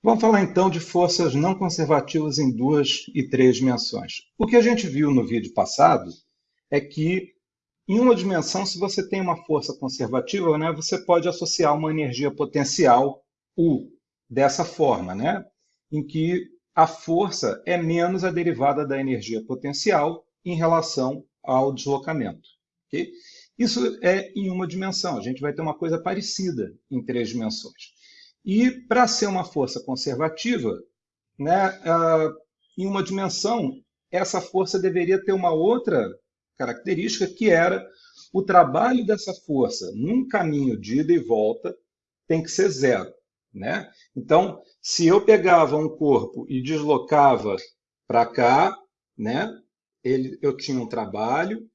Vamos falar então de forças não conservativas em duas e três dimensões. O que a gente viu no vídeo passado é que em uma dimensão, se você tem uma força conservativa, né, você pode associar uma energia potencial U dessa forma, né, em que a força é menos a derivada da energia potencial em relação ao deslocamento. Okay? Isso é em uma dimensão. A gente vai ter uma coisa parecida em três dimensões. E para ser uma força conservativa, né, uh, em uma dimensão, essa força deveria ter uma outra característica, que era o trabalho dessa força num caminho de ida e volta tem que ser zero. Né? Então, se eu pegava um corpo e deslocava para cá, né, ele, eu tinha um trabalho,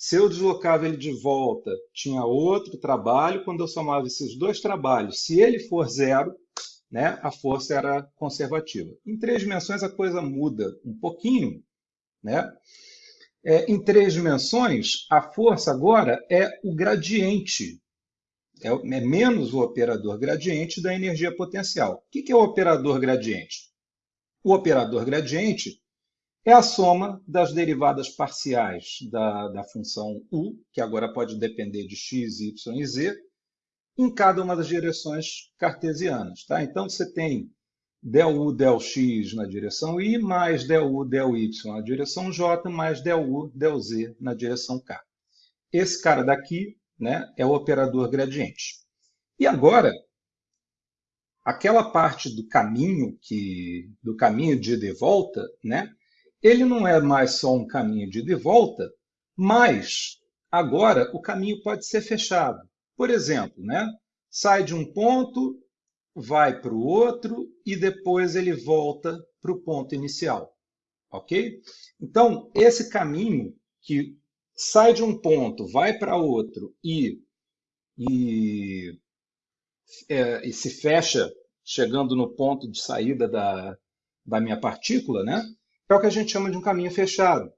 se eu deslocava ele de volta, tinha outro trabalho. Quando eu somava esses dois trabalhos, se ele for zero, né, a força era conservativa. Em três dimensões a coisa muda um pouquinho. Né? É, em três dimensões, a força agora é o gradiente. É, é menos o operador gradiente da energia potencial. O que, que é o operador gradiente? O operador gradiente é a soma das derivadas parciais da, da função u, que agora pode depender de x, y e z, em cada uma das direções cartesianas. Tá? Então, você tem del u, del x na direção i, mais del u, del y na direção j, mais del u, del z na direção k. Esse cara daqui né, é o operador gradiente. E agora, aquela parte do caminho que do caminho de ida e volta, né, ele não é mais só um caminho de ida e volta, mas agora o caminho pode ser fechado. Por exemplo, né? sai de um ponto, vai para o outro e depois ele volta para o ponto inicial. Ok? Então, esse caminho que sai de um ponto, vai para outro e, e, é, e se fecha chegando no ponto de saída da, da minha partícula, né? É o que a gente chama de um caminho fechado.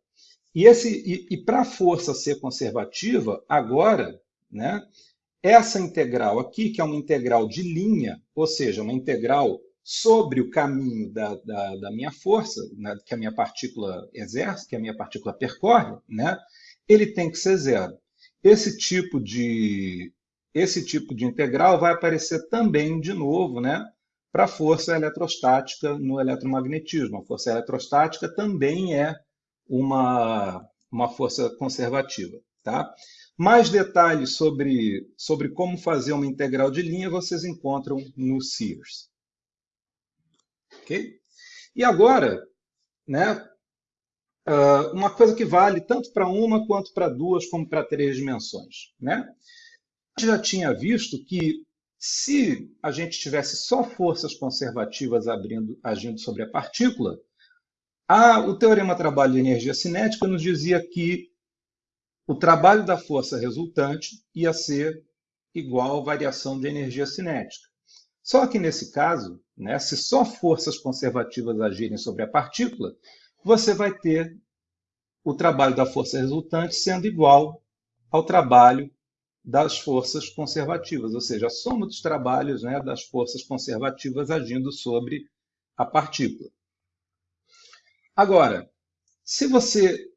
E, esse, e, e para a força ser conservativa, agora, né, essa integral aqui, que é uma integral de linha, ou seja, uma integral sobre o caminho da, da, da minha força, né, que a minha partícula exerce, que a minha partícula percorre, né, ele tem que ser zero. Esse tipo de, esse tipo de integral vai aparecer também de novo né, para a força eletrostática no eletromagnetismo. A força eletrostática também é uma, uma força conservativa. Tá? Mais detalhes sobre, sobre como fazer uma integral de linha vocês encontram no Sears. Okay? E agora, né, uma coisa que vale tanto para uma quanto para duas, como para três dimensões. Né? A gente já tinha visto que se a gente tivesse só forças conservativas abrindo, agindo sobre a partícula, a, o teorema trabalho de energia cinética nos dizia que o trabalho da força resultante ia ser igual à variação de energia cinética. Só que nesse caso, né, se só forças conservativas agirem sobre a partícula, você vai ter o trabalho da força resultante sendo igual ao trabalho das forças conservativas, ou seja, a soma dos trabalhos né, das forças conservativas agindo sobre a partícula. Agora, se você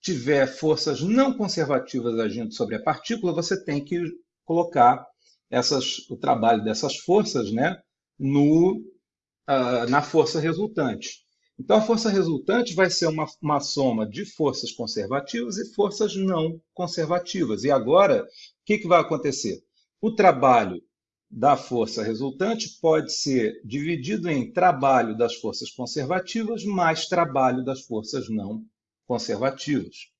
tiver forças não conservativas agindo sobre a partícula, você tem que colocar essas, o trabalho dessas forças né, no, uh, na força resultante. Então, a força resultante vai ser uma, uma soma de forças conservativas e forças não conservativas. E agora, o que, que vai acontecer? O trabalho da força resultante pode ser dividido em trabalho das forças conservativas mais trabalho das forças não conservativas.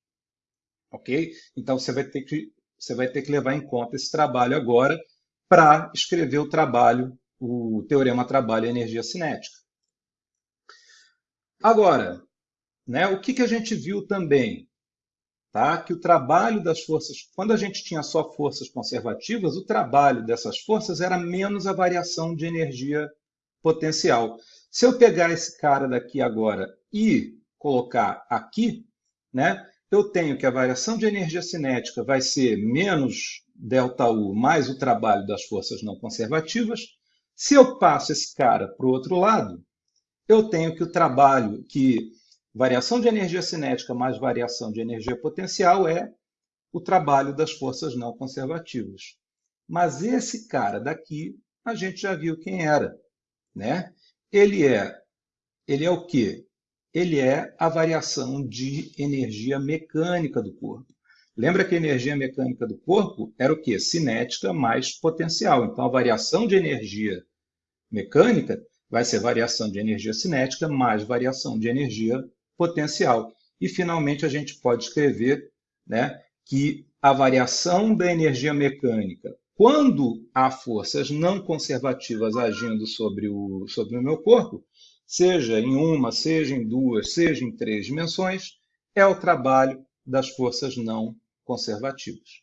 Ok? Então, você vai ter que, você vai ter que levar em conta esse trabalho agora para escrever o trabalho, o teorema trabalho e energia cinética. Agora, né, o que, que a gente viu também? Tá? Que o trabalho das forças, quando a gente tinha só forças conservativas, o trabalho dessas forças era menos a variação de energia potencial. Se eu pegar esse cara daqui agora e colocar aqui, né, eu tenho que a variação de energia cinética vai ser menos ΔU mais o trabalho das forças não conservativas. Se eu passo esse cara para o outro lado, eu tenho que o trabalho, que variação de energia cinética mais variação de energia potencial é o trabalho das forças não conservativas. Mas esse cara daqui, a gente já viu quem era, né? Ele é, ele é o quê? Ele é a variação de energia mecânica do corpo. Lembra que a energia mecânica do corpo era o quê? Cinética mais potencial. Então, a variação de energia mecânica vai ser variação de energia cinética mais variação de energia potencial. E, finalmente, a gente pode escrever né, que a variação da energia mecânica, quando há forças não conservativas agindo sobre o, sobre o meu corpo, seja em uma, seja em duas, seja em três dimensões, é o trabalho das forças não conservativas.